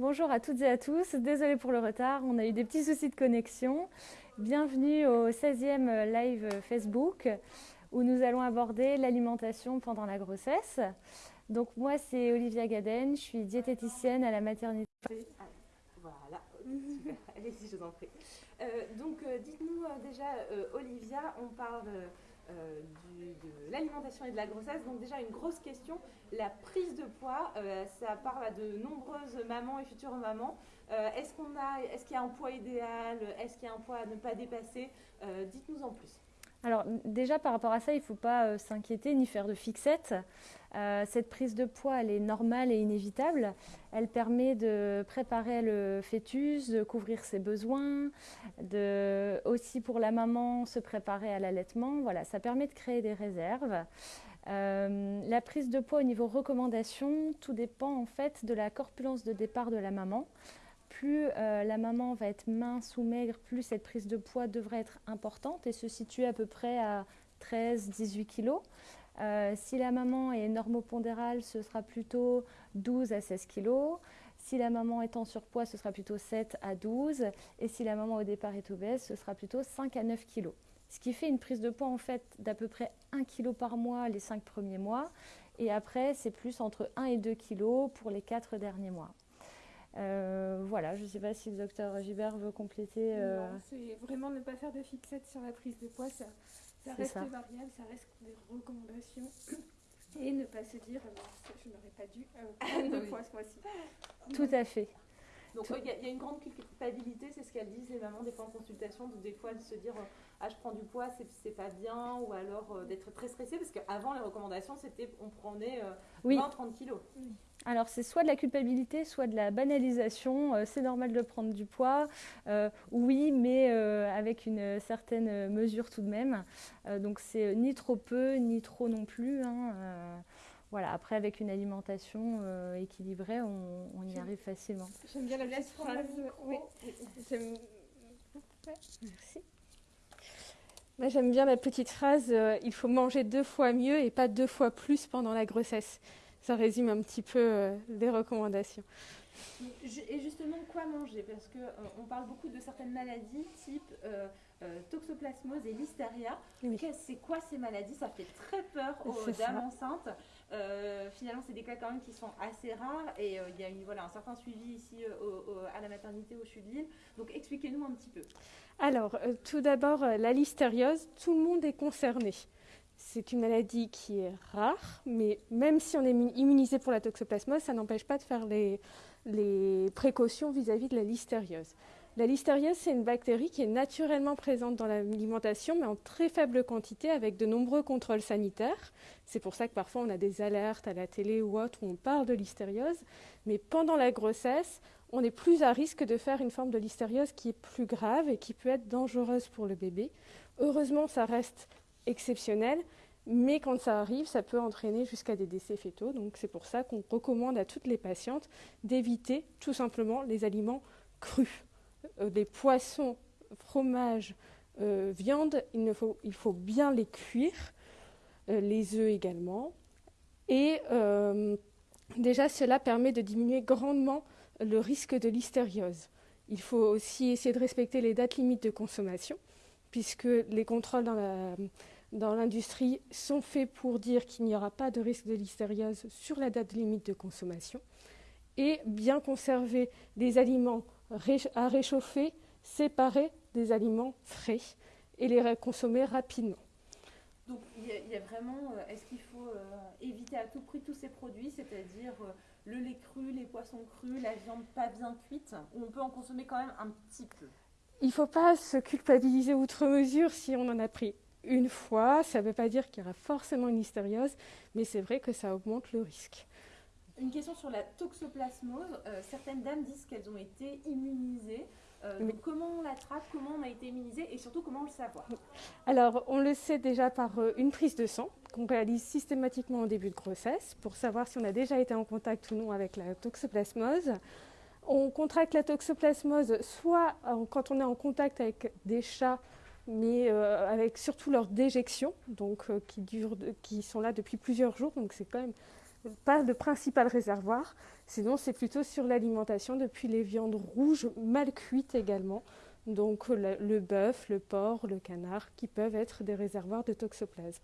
Bonjour à toutes et à tous, désolé pour le retard, on a eu des petits soucis de connexion. Bienvenue au 16e live Facebook où nous allons aborder l'alimentation pendant la grossesse. Donc moi c'est Olivia Gaden, je suis diététicienne à la maternité. Voilà, super, allez-y je vous en prie. Euh, donc euh, dites-nous euh, déjà Olivia, on parle euh, de l'alimentation et de la grossesse. Donc déjà une grosse question, la prise de poids, euh, ça parle à de nombreuses mamans et futures mamans. Euh, est-ce qu'on a, est-ce qu'il y a un poids idéal? Est-ce qu'il y a un poids à ne pas dépasser? Dites-nous en plus. Alors déjà par rapport à ça, il ne faut pas s'inquiéter ni faire de fixette. Euh, cette prise de poids, elle est normale et inévitable. Elle permet de préparer le fœtus, de couvrir ses besoins, de aussi pour la maman se préparer à l'allaitement. Voilà, ça permet de créer des réserves. Euh, la prise de poids au niveau recommandation, tout dépend en fait de la corpulence de départ de la maman. Plus euh, la maman va être mince ou maigre, plus cette prise de poids devrait être importante et se situer à peu près à 13-18 kg. Euh, si la maman est normopondérale, ce sera plutôt 12 à 16 kg. Si la maman est en surpoids, ce sera plutôt 7 à 12. Et si la maman au départ est obèse, ce sera plutôt 5 à 9 kg. Ce qui fait une prise de poids en fait d'à peu près 1 kg par mois les 5 premiers mois. Et après, c'est plus entre 1 et 2 kg pour les 4 derniers mois. Euh, voilà, je ne sais pas si le docteur Gibert veut compléter. Euh... c'est vraiment ne pas faire de fixette sur la prise de poids. Ça, ça reste variable, ça reste des recommandations. Et ne pas se dire, euh, je n'aurais pas dû prendre euh, de poids ce mois-ci. Tout à fait. Donc il y, a une grande culpabilité, c'est ce qu'elles disent les mamans des fois en consultation, de des fois de se dire ah je prends du poids, c'est pas bien, ou alors euh, d'être très stressé parce qu'avant les recommandations c'était on prenait 20-30 kilos. Alors c'est soit de la culpabilité, soit de la banalisation. Euh, c'est normal de prendre du poids, euh, oui, mais euh, avec une certaine mesure tout de même. donc c'est ni trop peu, ni trop non plus. Hein, voilà, après avec une alimentation équilibrée, on, y arrive facilement. J'aime bien la petite phrase. Oui. Merci. Moi, j'aime bien la petite phrase il faut manger deux fois mieux et pas deux fois plus pendant la grossesse ça résume un petit peu euh, les recommandations. Et justement, quoi manger? Parce qu'on euh, on parle beaucoup de certaines maladies type euh, toxoplasmose et listeria. C'est quoi ces maladies? Ça fait très peur aux dames enceintes. finalement, c'est des cas quand même qui sont assez rares et il y a une, voilà, un certain suivi ici à la maternité au CHU Donc expliquez-nous un petit peu. Alors, tout d'abord, la listériose, tout le monde est concerné. C'est une maladie qui est rare, mais même si on est immunisé pour la toxoplasmose, ça n'empêche pas de faire les, précautions vis-à-vis de la listériose. La listériose, c'est une bactérie qui est naturellement présente dans l'alimentation, mais en très faible quantité, avec de nombreux contrôles sanitaires. C'est pour ça que parfois on a des alertes à la télé ou autre où on parle de listériose. Mais pendant la grossesse, on est plus à risque de faire une forme de listériose qui est plus grave et qui peut être dangereuse pour le bébé. Heureusement, ça reste exceptionnel, mais quand ça arrive, ça peut entraîner jusqu'à des décès fétaux. Donc c'est pour ça qu'on recommande à toutes les patientes d'éviter tout simplement les aliments crus. Euh, les poissons, fromages, euh, viande, il, faut, bien les cuire, euh, les œufs également. Et déjà, cela permet de diminuer grandement le risque de listériose. Il faut aussi essayer de respecter les dates limites de consommation, puisque les contrôles dans l'industrie sont faits pour dire qu'il n'y aura pas de risque de listériose sur la date limite de consommation et bien conserver des aliments à réchauffer séparés des aliments frais et les consommer rapidement. Donc il y, a vraiment, euh, est-ce qu'il faut euh, éviter à tout prix tous ces produits, c'est-à-dire euh, le lait cru, les poissons crus, la viande pas bien cuite, ou on peut en consommer quand même un petit peu? Il ne faut pas se culpabiliser outre mesure si on en a pris une fois. Ça ne veut pas dire qu'il y aura forcément une hystériose, mais c'est vrai que ça augmente le risque. Une question sur la toxoplasmose. Euh, certaines dames disent qu'elles ont été immunisées. Euh, comment on la traite, comment on a été immunisé et surtout comment le savoir? Alors, on le sait déjà par euh, une prise de sang qu'on réalise systématiquement au début de grossesse pour savoir si on a déjà été en contact ou non avec la toxoplasmose. On contracte la toxoplasmose soit quand on est en contact avec des chats mais euh, avec surtout leurs déjections, donc, euh, qui, sont là depuis plusieurs jours. Donc c'est quand même pas le principal réservoir. Sinon, c'est plutôt sur l'alimentation depuis les viandes rouges mal cuites également. Donc le, bœuf, le porc, le canard, qui peuvent être des réservoirs de toxoplasme.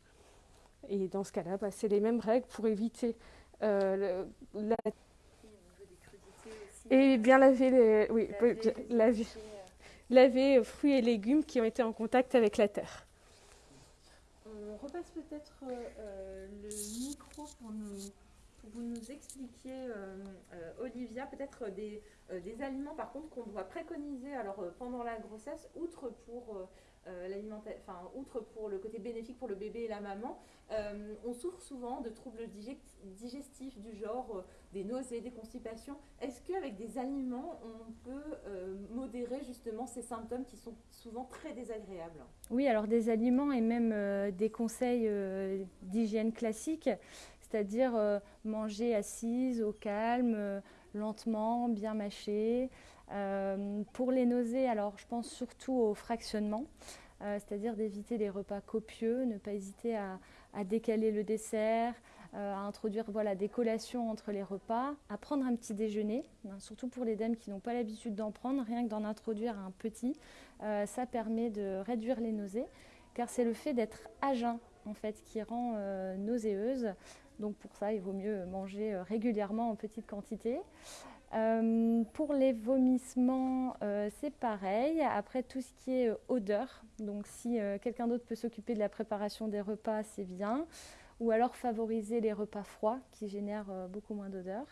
Et dans ce cas-là, bah, c'est les mêmes règles pour éviter euh, la... Et bien laver les, oui, laver, laver, laver fruits et légumes qui ont été en contact avec la terre. On repasse peut-être euh, le micro pour nous vous nous expliquiez, euh, euh, Olivia, peut-être des, euh, des, aliments par contre qu'on doit préconiser alors pendant la grossesse, outre pour enfin, outre pour le côté bénéfique pour le bébé et la maman, on souffre souvent de troubles digestifs du genre des nausées, des constipations. Est-ce qu'avec des aliments, on peut modérer justement ces symptômes qui sont souvent très désagréables? Oui, alors des aliments et même des conseils d'hygiène classiques c'est-à-dire euh, manger assise, au calme, euh, lentement, bien mâché. Euh, pour les nausées, alors je pense surtout au fractionnement, c'est-à-dire d'éviter les repas copieux, ne pas hésiter à, décaler le dessert, à introduire voilà, des collations entre les repas, à prendre un petit déjeuner, hein, surtout pour les dames qui n'ont pas l'habitude d'en prendre, rien que d'en introduire un petit, ça permet de réduire les nausées, car c'est le fait d'être à jeun en fait qui rend nauséeuse. Donc pour ça, il vaut mieux manger euh, régulièrement en petite quantité. Euh, pour les vomissements, euh, c'est pareil. Après, tout ce qui est odeur, donc si quelqu'un d'autre peut s'occuper de la préparation des repas, c'est bien. Ou alors favoriser les repas froids qui génèrent beaucoup moins d'odeur.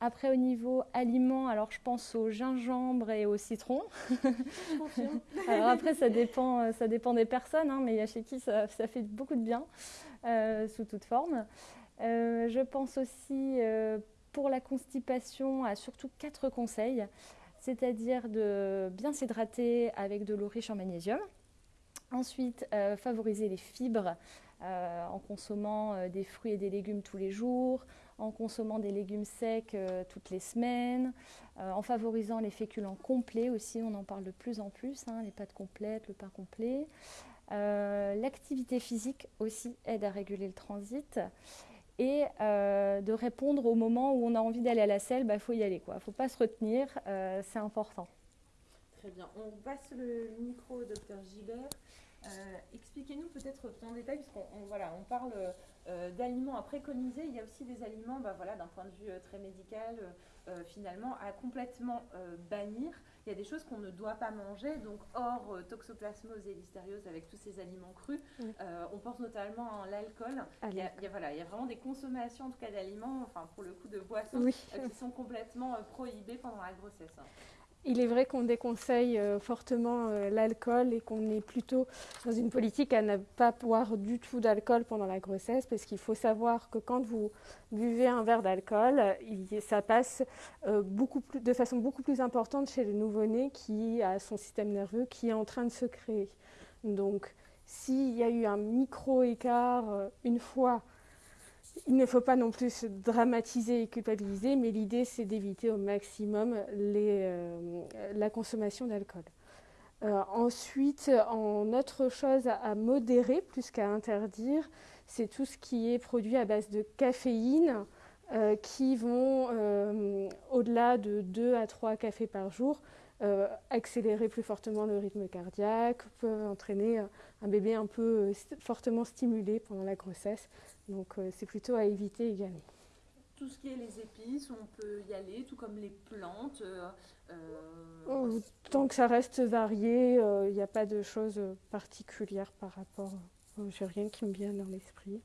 Après, au niveau aliments, alors je pense au gingembre et au citron. alors après, ça dépend, ça dépend des personnes, hein, mais il y a chez qui ça, ça fait beaucoup de bien. Euh, sous toute forme. Euh, je pense aussi euh, pour la constipation à surtout quatre conseils, c'est-à-dire de bien s'hydrater avec de l'eau riche en magnésium. Ensuite, favoriser les fibres en consommant des fruits et des légumes tous les jours, en consommant des légumes secs toutes les semaines, en favorisant les féculents complets aussi, on en parle de plus en plus, hein, les pâtes complètes, le pain complet. Euh, l'activité physique aussi aide à réguler le transit et euh, de répondre au moment où on a envie d'aller à la selle, il bah, faut y aller. Il ne faut pas se retenir, euh, c'est important. Très bien. On passe le micro au docteur Gibert. Expliquez-nous peut-être en détail, puisqu'on voilà, on parle d'aliments à préconiser. Il y a aussi des aliments, bah, voilà, d'un point de vue très médical, finalement, à complètement bannir il y a des choses qu'on ne doit pas manger, donc hors euh, toxoplasmose et listériose avec tous ces aliments crus. Euh, on pense notamment à l'alcool. Il, y a, voilà, il y a vraiment des consommations, en tout cas d'aliments, enfin pour le coup de boissons, euh, qui sont complètement prohibées pendant la grossesse. Il est vrai qu'on déconseille euh, fortement euh, l'alcool et qu'on est plutôt dans une politique à ne pas boire du tout d'alcool pendant la grossesse parce qu'il faut savoir que quand vous buvez un verre d'alcool, ça passe euh, de façon beaucoup plus importante chez le nouveau-né qui a son système nerveux qui est en train de se créer. Donc s'il y a eu un micro-écart une fois il ne faut pas non plus se dramatiser et culpabiliser, mais l'idée c'est d'éviter au maximum euh, la consommation d'alcool. Euh, ensuite, en autre chose à, modérer plus qu'à interdire, c'est tout ce qui est produit à base de caféine euh, qui vont, au-delà de 2 à 3 cafés par jour, accélérer plus fortement le rythme cardiaque, peuvent entraîner un bébé un peu fortement stimulé pendant la grossesse. Donc euh, c'est plutôt à éviter également. Tout ce qui est les épices, on peut y aller, tout comme les plantes. Euh, euh, oh, tant que ça reste varié, il n'y a pas de choses particulières par rapport. J'ai rien qui me vient dans l'esprit.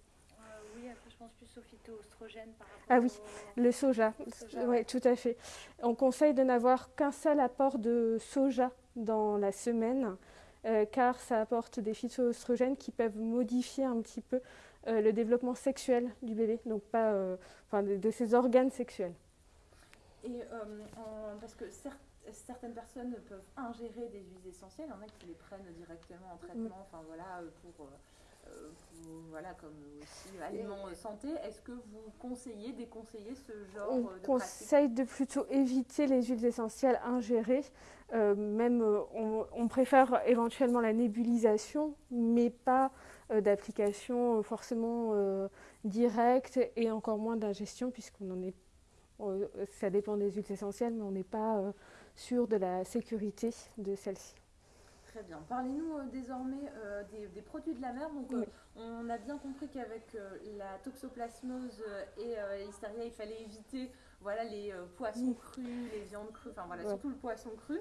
oui, après je pense plus au phytoestrogène par rapport Ah oui, le soja. Oui, tout à fait. On conseille de n'avoir qu'un seul apport de soja dans la semaine, car ça apporte des phytoestrogènes qui peuvent modifier un petit peu euh, le développement sexuel du bébé, donc pas euh, enfin, de, ses organes sexuels. Et euh, parce que certaines personnes peuvent ingérer des huiles essentielles, il y en a qui les prennent directement en traitement, enfin voilà, pour voilà, comme aussi aliments santé, est-ce que vous conseillez, déconseillez ce genre on de conseille de plutôt éviter les huiles essentielles ingérées. même, on, préfère éventuellement la nébulisation, mais pas d'application forcément directe et encore moins d'ingestion, puisqu'on en est euh, ça dépend des huiles essentielles, mais on n'est pas euh, sûr de la sécurité de celles-ci. Très bien. Parlez-nous euh, désormais des, produits de la mer. Donc, on a bien compris qu'avec la toxoplasmose et l'hystéria, il fallait éviter voilà, les poissons crus, les viandes crues, enfin voilà, surtout le poisson cru.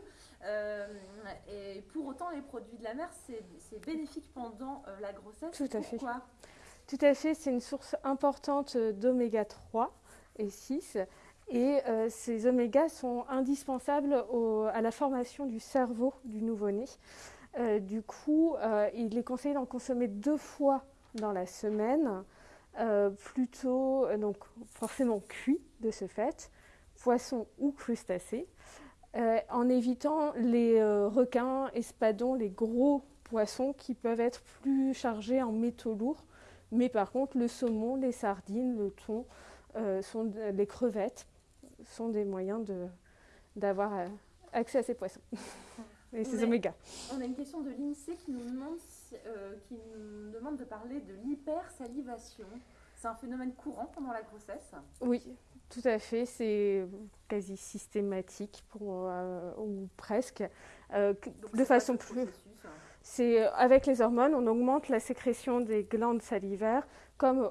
et pour autant, les produits de la mer, c'est bénéfique pendant la grossesse. Tout à Pourquoi? Fait. Tout à fait, c'est une source importante d'oméga 3 et 6 et euh, ces omégas sont indispensables à la formation du cerveau du nouveau-né. Euh, du coup, euh, il est conseillé d'en consommer deux fois dans la semaine, plutôt donc forcément cuit de ce fait, poisson ou crustacés, en évitant les requins, espadons, les gros poissons qui peuvent être plus chargés en métaux lourds. Mais par contre, le saumon, les sardines, le thon, sont les crevettes sont des moyens d'avoir euh, accès à ces poissons et ces oméga. On a une question de l'INSEE qui, nous demande, euh, qui nous demande de parler de l'hypersalivation. C'est un phénomène courant pendant la grossesse? Oui, tout à fait. C'est quasi systématique pour, euh, ou presque. de façon plus. C'est avec les hormones, on augmente la sécrétion des glandes salivaires, comme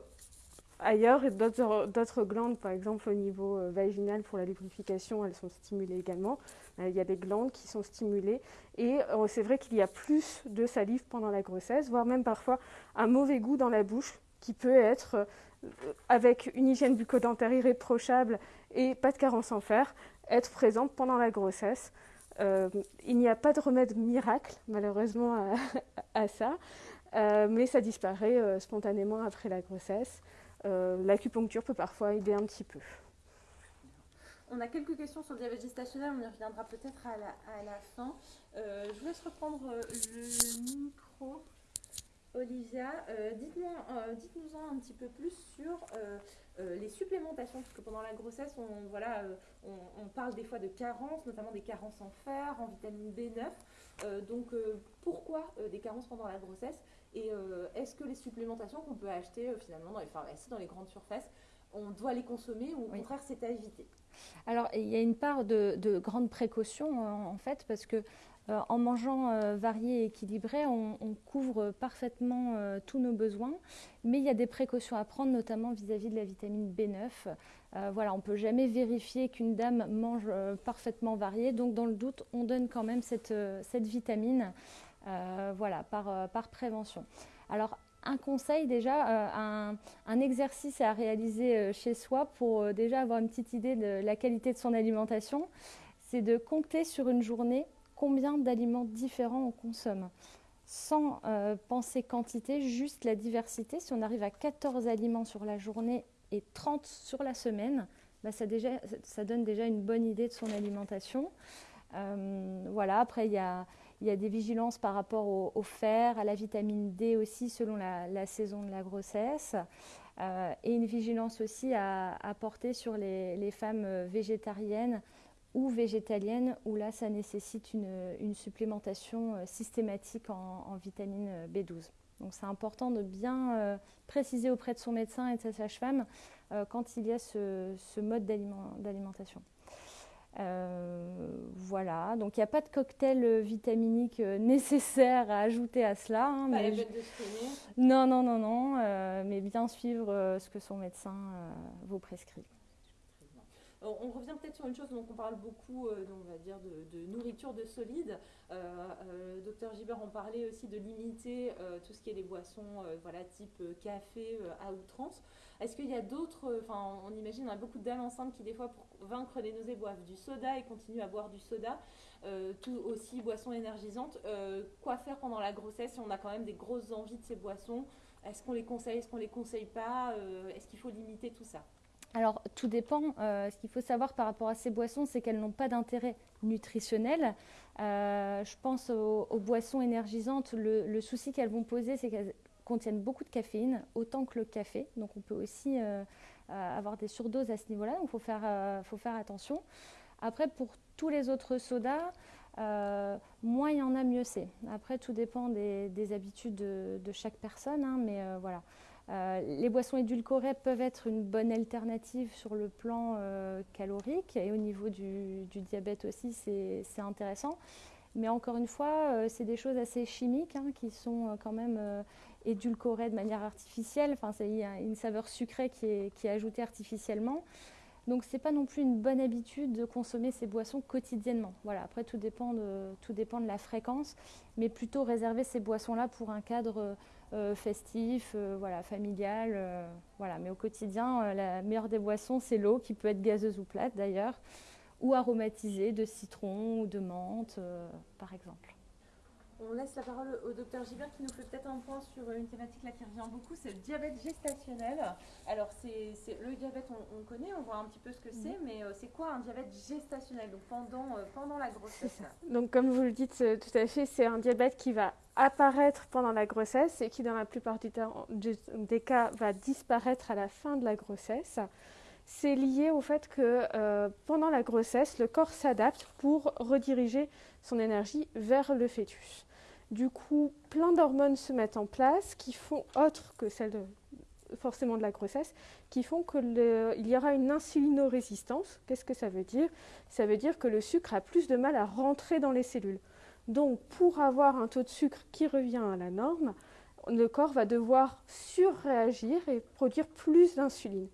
ailleurs et d'autres glandes, par exemple au niveau euh, vaginal pour la lubrification, elles sont stimulées également. Euh, il y a des glandes qui sont stimulées et euh, c'est vrai qu'il y a plus de salive pendant la grossesse, voire même parfois un mauvais goût dans la bouche qui peut être, avec une hygiène bucco-dentaire irréprochable et pas de carence en fer, être présente pendant la grossesse. il n'y a pas de remède miracle, malheureusement, à, ça, mais ça disparaît spontanément après la grossesse. Euh, l'acupuncture peut parfois aider un petit peu. On a quelques questions sur le diabète gestationnel, on y reviendra peut-être à la, fin. Euh, je vous laisse reprendre euh, le micro. Olivia, dites-nous en un petit peu plus sur les supplémentations, parce que pendant la grossesse, on, voilà, on, parle des fois de carences, notamment des carences en fer, en vitamine B9. donc pourquoi des carences pendant la grossesse et euh, est-ce que les supplémentations qu'on peut acheter euh, finalement dans les pharmacies, dans les grandes surfaces, on doit les consommer ou au contraire c'est à éviter? Alors il y a une part de, de grande précaution en fait parce que euh, en mangeant varié et équilibré, on, couvre parfaitement tous nos besoins, mais il y a des précautions à prendre, notamment vis-à-vis de la vitamine B9. voilà, on ne peut jamais vérifier qu'une dame mange parfaitement varié, donc dans le doute, on donne quand même cette, cette vitamine euh, voilà, euh, par, prévention. Alors, un conseil déjà, euh, un, exercice à réaliser chez soi pour déjà avoir une petite idée de la qualité de son alimentation, c'est de compter sur une journée combien d'aliments différents on consomme. Sans penser quantité, juste la diversité. Si on arrive à 14 aliments sur la journée et 30 sur la semaine, bah, ça, donne déjà une bonne idée de son alimentation. voilà, après il y a il y a des vigilances par rapport au, fer, à la vitamine D aussi selon la, saison de la grossesse. Euh, et une vigilance aussi à, porter sur les, femmes végétariennes ou végétaliennes, où là, ça nécessite une, supplémentation euh, systématique en, vitamine B12. Donc c'est important de bien euh, préciser auprès de son médecin et de sa sage-femme quand il y a ce mode d'alimentation. Euh, voilà, donc il n'y a pas de cocktail euh, vitaminique euh, nécessaire à ajouter à cela. Hein, pas mais de Non, non, non, non, mais bien suivre ce que son médecin vous prescrit. On revient peut-être sur une chose dont on parle beaucoup, on va dire de, nourriture de solide. le docteur Gibert en parlait aussi de limiter tout ce qui est les boissons, voilà, type café à outrance. Est-ce qu'il y a d'autres, enfin on imagine, on a beaucoup de dames enceintes qui des fois pour vaincre les nausées boivent du soda et continuent à boire du soda, euh, tout aussi boissons énergisantes. Euh, quoi faire pendant la grossesse si on a quand même des grosses envies de ces boissons? Est-ce qu'on les conseille, est-ce qu'on les conseille pas? Euh, Est-ce qu'il faut limiter tout ça? Alors, tout dépend. ce qu'il faut savoir par rapport à ces boissons, c'est qu'elles n'ont pas d'intérêt nutritionnel. je pense aux, boissons énergisantes. Le, souci qu'elles vont poser, c'est qu'elles contiennent beaucoup de caféine, autant que le café. Donc on peut aussi avoir des surdoses à ce niveau-là, donc il faut faire attention. Après, pour tous les autres sodas, moins il y en a, mieux c'est. Après, tout dépend des, habitudes de, chaque personne, hein, mais voilà. Euh, les boissons édulcorées peuvent être une bonne alternative sur le plan euh, calorique et au niveau du, diabète aussi, c'est intéressant. Mais encore une fois, euh, c'est des choses assez chimiques hein, qui sont quand même édulcorées de manière artificielle. Enfin, il y a une saveur sucrée qui est, ajoutée artificiellement. Donc ce n'est pas non plus une bonne habitude de consommer ces boissons quotidiennement. Voilà, après tout dépend de, tout dépend de la fréquence, mais plutôt réserver ces boissons-là pour un cadre festif, euh, voilà, familial. Euh, voilà. Mais au quotidien, la meilleure des boissons, c'est l'eau, qui peut être gazeuse ou plate d'ailleurs, ou aromatisée de citron ou de menthe, par exemple. On laisse la parole au docteur Gilbert qui nous fait peut-être un point sur une thématique là qui revient beaucoup, c'est le diabète gestationnel. Alors c'est le diabète, on, connaît, on voit un petit peu ce que c'est, mais euh, c'est quoi un diabète gestationnel, donc pendant, euh, pendant la grossesse Donc comme vous le dites euh, tout à fait, c'est un diabète qui va apparaître pendant la grossesse et qui dans la plupart des cas va disparaître à la fin de la grossesse. C'est lié au fait que pendant la grossesse, le corps s'adapte pour rediriger son énergie vers le fœtus. Du coup, plein d'hormones se mettent en place qui font, autres que celles forcément de la grossesse, qui font qu'il y aura une insulinorésistance. Qu'est-ce que ça veut dire? Ça veut dire que le sucre a plus de mal à rentrer dans les cellules. Donc, pour avoir un taux de sucre qui revient à la norme, le corps va devoir surréagir et produire plus d'insuline.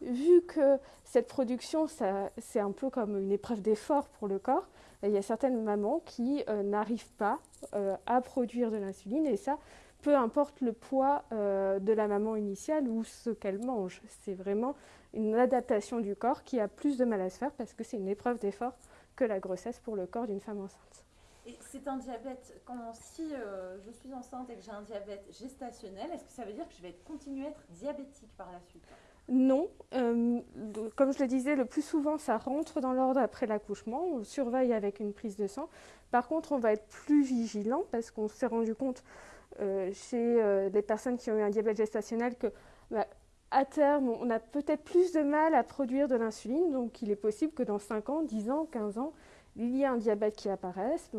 Vu que cette production, c'est un peu comme une épreuve d'effort pour le corps, il y a certaines mamans qui euh, n'arrivent pas euh, à produire de l'insuline et ça, peu importe le poids euh, de la maman initiale ou ce qu'elle mange. C'est vraiment une adaptation du corps qui a plus de mal à se faire parce que c'est une épreuve d'effort que la grossesse pour le corps d'une femme enceinte. Et c'est un diabète, si je suis enceinte et que j'ai un diabète gestationnel, est-ce que ça veut dire que je vais continuer à être diabétique par la suite? Non, euh, comme je le disais, le plus souvent ça rentre dans l'ordre après l'accouchement, on surveille avec une prise de sang. Par contre, on va être plus vigilant parce qu'on s'est rendu compte euh, chez euh, des personnes qui ont eu un diabète gestationnel que bah, à terme, on a peut-être plus de mal à produire de l'insuline, donc il est possible que dans 5 ans, 10 ans, 15 ans, il y ait un diabète qui apparaisse.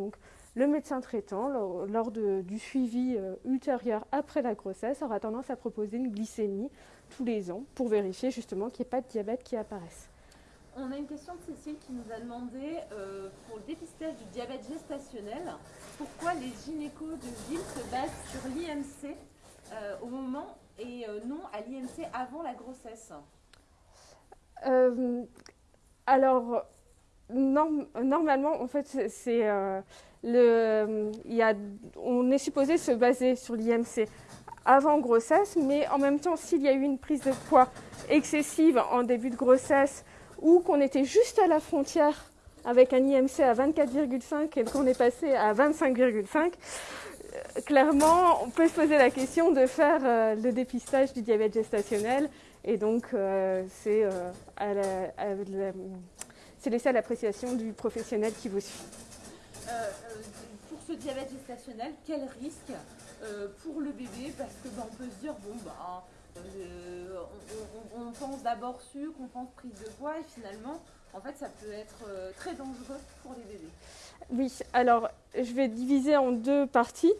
Le médecin traitant, lors, du suivi ultérieur après la grossesse, aura tendance à proposer une glycémie tous les ans pour vérifier justement qu'il n'y ait pas de diabète qui apparaisse. On a une question de Cécile qui nous a demandé euh, pour le dépistage du diabète gestationnel, pourquoi les gynécos de ville se basent sur l'IMC euh, au moment et euh, non à l'IMC avant la grossesse? Alors, normalement, en fait, c'est le, y a, on est supposé se baser sur l'IMC avant grossesse, mais en même temps, s'il y a eu une prise de poids excessive en début de grossesse ou qu'on était juste à la frontière avec un IMC à 24,5 et qu'on est passé à 25,5, euh, clairement, on peut se poser la question de faire euh, le dépistage du diabète gestationnel. Et donc, euh, c'est laissé à l'appréciation du professionnel qui vous suit. pour ce diabète gestationnel, quel risque euh, pour le bébé? Parce que ben, on peut se dire bon bah euh, on, pense d'abord sucre, on pense prise de poids et finalement en fait ça peut être euh, très dangereux pour les bébés. Oui, alors je vais diviser en deux parties.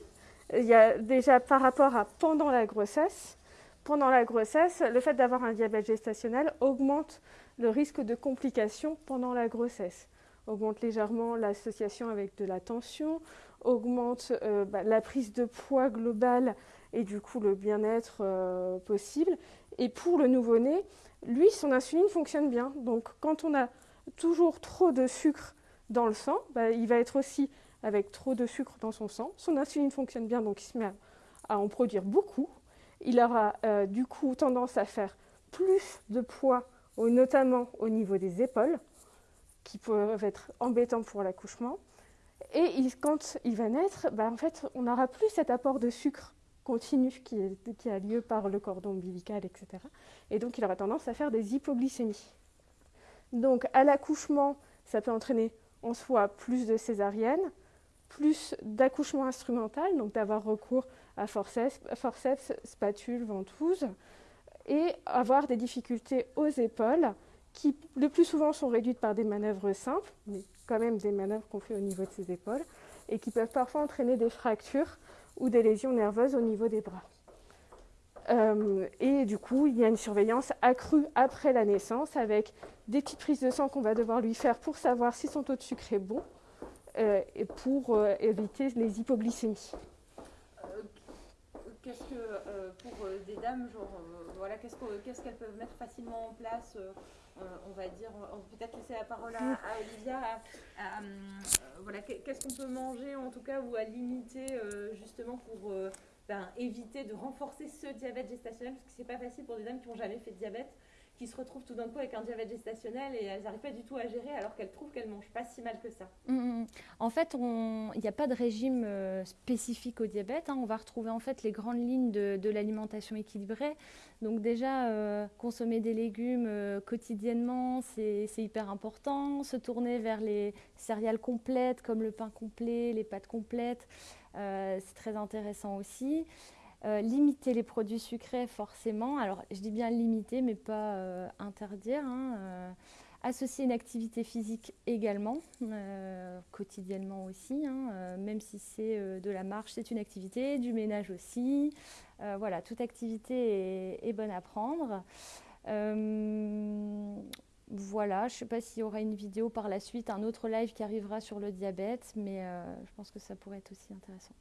Il y a déjà par rapport à pendant la grossesse. Pendant la grossesse, le fait d'avoir un diabète gestationnel augmente le risque de complications pendant la grossesse, augmente légèrement l'association avec de la tension, augmente euh, bah, la prise de poids globale et du coup le bien-être euh, possible. Et pour le nouveau-né, lui, son insuline fonctionne bien. Donc quand on a toujours trop de sucre dans le sang, bah, il va être aussi avec trop de sucre dans son sang. Son insuline fonctionne bien, donc il se met à, en produire beaucoup. Il aura euh, du coup tendance à faire plus de poids, notamment au niveau des épaules, qui peuvent être embêtants pour l'accouchement. Et quand il va naître, bah, en fait, on n'aura plus cet apport de sucre continu qui, qui, a lieu par le cordon ombilical, etc. Et donc, il aura tendance à faire des hypoglycémies. Donc, à l'accouchement, ça peut entraîner en soi plus de césariennes, plus d'accouchement instrumental, donc d'avoir recours à forceps, forceps, spatule, ventouse, et avoir des difficultés aux épaules qui le plus souvent sont réduites par des manœuvres simples, mais quand même des manœuvres qu'on fait au niveau de ses épaules, et qui peuvent parfois entraîner des fractures ou des lésions nerveuses au niveau des bras. Euh, et du coup, il y a une surveillance accrue après la naissance avec des petites prises de sang qu'on va devoir lui faire pour savoir si son taux de sucre est bon euh, et pour euh, éviter les hypoglycémies. Qu'est-ce que pour des dames, genre, voilà, qu'est-ce qu'elles peuvent mettre facilement en place on va dire, peut-être laisser la parole à, Olivia. voilà, qu'est-ce qu'on peut manger en tout cas ou à limiter justement pour ben, éviter de renforcer ce diabète gestationnel, parce que c'est pas facile pour des dames qui n'ont jamais fait de diabète, qui se retrouvent tout d'un coup avec un diabète gestationnel et elles n'arrivent pas du tout à gérer alors qu'elles trouvent qu'elles mangent pas si mal que ça. Mm, mm, mm. En fait, il n'y a pas de régime euh, spécifique au diabète. Hein. On va retrouver en fait les grandes lignes de, l'alimentation équilibrée. Donc déjà, euh, consommer des légumes euh, quotidiennement, c'est hyper important. Se tourner vers les céréales complètes comme le pain complet, les pâtes complètes. C'est très intéressant aussi. Euh, limiter les produits sucrés, forcément. Alors, je dis bien limiter, mais pas euh, interdire. Hein, associer une activité physique également, quotidiennement aussi, hein, même si c'est de la marche, c'est une activité, du ménage aussi. voilà, toute activité est, est bonne à prendre. Voilà, je ne sais pas s'il y aura une vidéo par la suite, un autre live qui arrivera sur le diabète, mais euh, je pense que ça pourrait être aussi intéressant.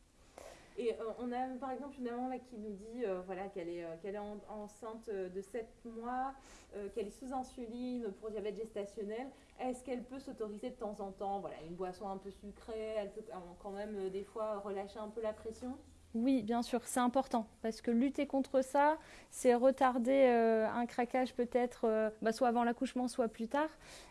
Et euh, on a par exemple une maman qui nous dit euh, voilà, qu'elle est, est enceinte de 7 mois, qu'elle est sous insuline pour diabète gestationnel. Est-ce qu'elle peut s'autoriser de temps en temps voilà, une boisson un peu sucrée Elle peut quand même des fois relâcher un peu la pression? Oui, bien sûr, c'est important parce que lutter contre ça, c'est retarder euh, un craquage peut-être euh, bah, soit avant l'accouchement, soit plus tard.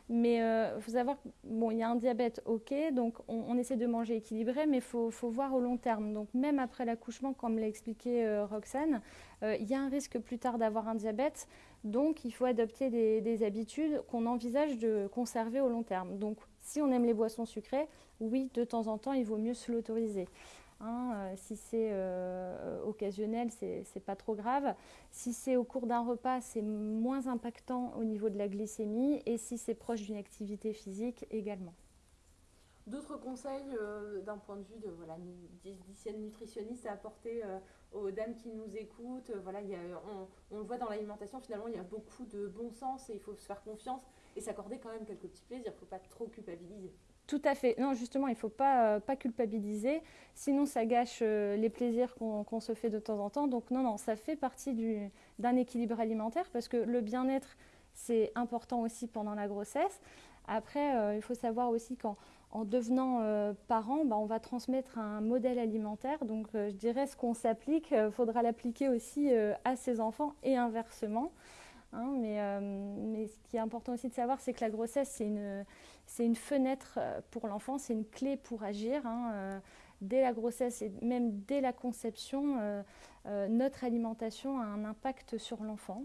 Mais il euh, faut savoir bon, il y a un diabète, ok, donc on, essaie de manger équilibré, mais il faut, voir au long terme. Donc même après l'accouchement, comme l'a expliqué Roxane, il y a un risque plus tard d'avoir un diabète. Donc il faut adopter des, des habitudes qu'on envisage de conserver au long terme. Donc si on aime les boissons sucrées, oui, de temps en temps, il vaut mieux se l'autoriser. Hein, euh, si c'est euh, occasionnel, c'est pas trop grave. Si c'est au cours d'un repas, c'est moins impactant au niveau de la glycémie. Et si c'est proche d'une activité physique, également. D'autres conseils euh, d'un point de vue de diététicienne nutritionniste à apporter aux dames qui nous écoutent voilà, on, le voit dans l'alimentation, finalement, il y a beaucoup de bon sens et il faut se faire confiance et s'accorder quand même quelques petits plaisirs. Il ne faut pas trop culpabiliser. Tout à fait. Non, justement, il ne faut pas, euh, pas culpabiliser, sinon ça gâche euh, les plaisirs qu'on se fait de temps en temps. Donc non, non, ça fait partie d'un équilibre alimentaire parce que le bien-être, c'est important aussi pendant la grossesse. Après, euh, il faut savoir aussi qu'en en devenant parent, bah, on va transmettre un modèle alimentaire. Donc je dirais ce qu'on s'applique, il faudra l'appliquer aussi à ses enfants et inversement. Hein. mais, mais ce qui est important aussi de savoir, c'est que la grossesse, c'est une fenêtre euh, pour l'enfant, c'est une clé pour agir. Hein, euh, dès la grossesse et même dès la conception, euh, notre alimentation a un impact sur l'enfant.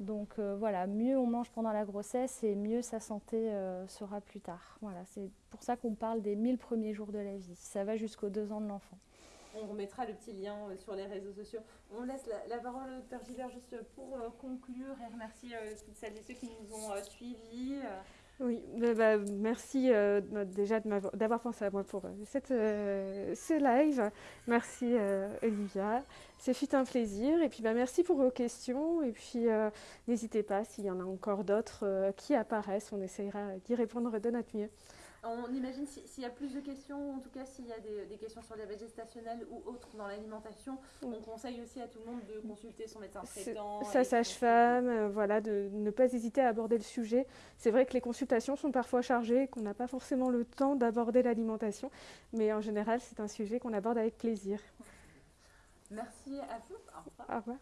Donc voilà, mieux on mange pendant la grossesse et mieux sa santé sera plus tard. Voilà, c'est pour ça qu'on parle des 1000 premiers jours de la vie. Ça va jusqu'aux deux ans de l'enfant. On remettra le petit lien sur les réseaux sociaux. On laisse la, parole au docteur Gilbert juste pour conclure et remercier toutes celles et ceux qui nous ont suivis. Oui, bah, bah, merci euh, déjà d'avoir pensé à moi pour euh, cette, euh, ce live. Merci Olivia. Ce fut un plaisir. Et puis bah, merci pour vos questions. Et puis n'hésitez pas s'il y en a encore d'autres qui apparaissent. On essayera d'y répondre de notre mieux. On imagine s'il y a plus de questions, en tout cas s'il y a des, questions sur diabète gestationnel ou autres dans l'alimentation, on conseille aussi à tout le monde de consulter son médecin traitant. Sa sage-femme, euh, voilà, de ne pas hésiter à aborder le sujet. C'est vrai que les consultations sont parfois chargées, qu'on n'a pas forcément le temps d'aborder l'alimentation, mais en général c'est un sujet qu'on aborde avec plaisir. Merci à vous. Au revoir. Au revoir.